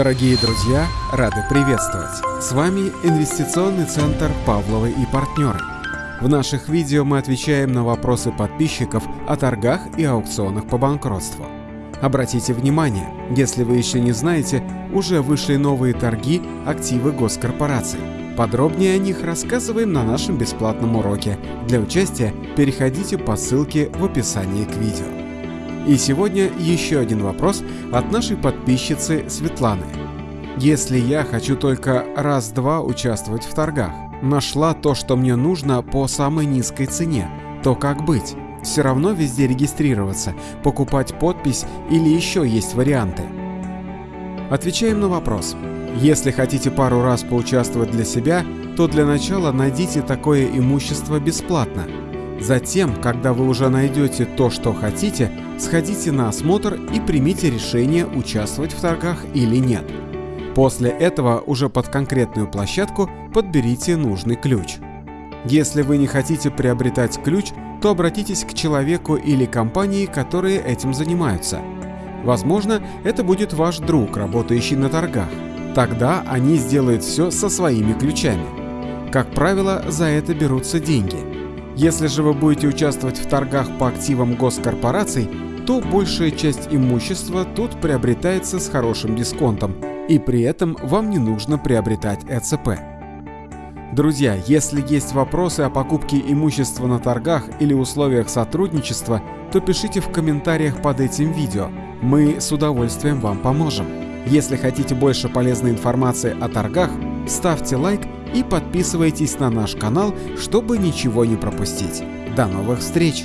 Дорогие друзья, рады приветствовать! С вами Инвестиционный центр «Павловы и партнеры». В наших видео мы отвечаем на вопросы подписчиков о торгах и аукционах по банкротству. Обратите внимание, если вы еще не знаете, уже вышли новые торги активы госкорпораций. Подробнее о них рассказываем на нашем бесплатном уроке. Для участия переходите по ссылке в описании к видео. И сегодня еще один вопрос от нашей подписчицы Светланы. Если я хочу только раз-два участвовать в торгах, нашла то, что мне нужно по самой низкой цене, то как быть? Все равно везде регистрироваться, покупать подпись или еще есть варианты? Отвечаем на вопрос. Если хотите пару раз поучаствовать для себя, то для начала найдите такое имущество бесплатно – Затем, когда вы уже найдете то, что хотите, сходите на осмотр и примите решение, участвовать в торгах или нет. После этого уже под конкретную площадку подберите нужный ключ. Если вы не хотите приобретать ключ, то обратитесь к человеку или компании, которые этим занимаются. Возможно, это будет ваш друг, работающий на торгах. Тогда они сделают все со своими ключами. Как правило, за это берутся деньги – если же вы будете участвовать в торгах по активам госкорпораций, то большая часть имущества тут приобретается с хорошим дисконтом, и при этом вам не нужно приобретать ЭЦП. Друзья, если есть вопросы о покупке имущества на торгах или условиях сотрудничества, то пишите в комментариях под этим видео. Мы с удовольствием вам поможем. Если хотите больше полезной информации о торгах, ставьте лайк и подписывайтесь на наш канал, чтобы ничего не пропустить. До новых встреч!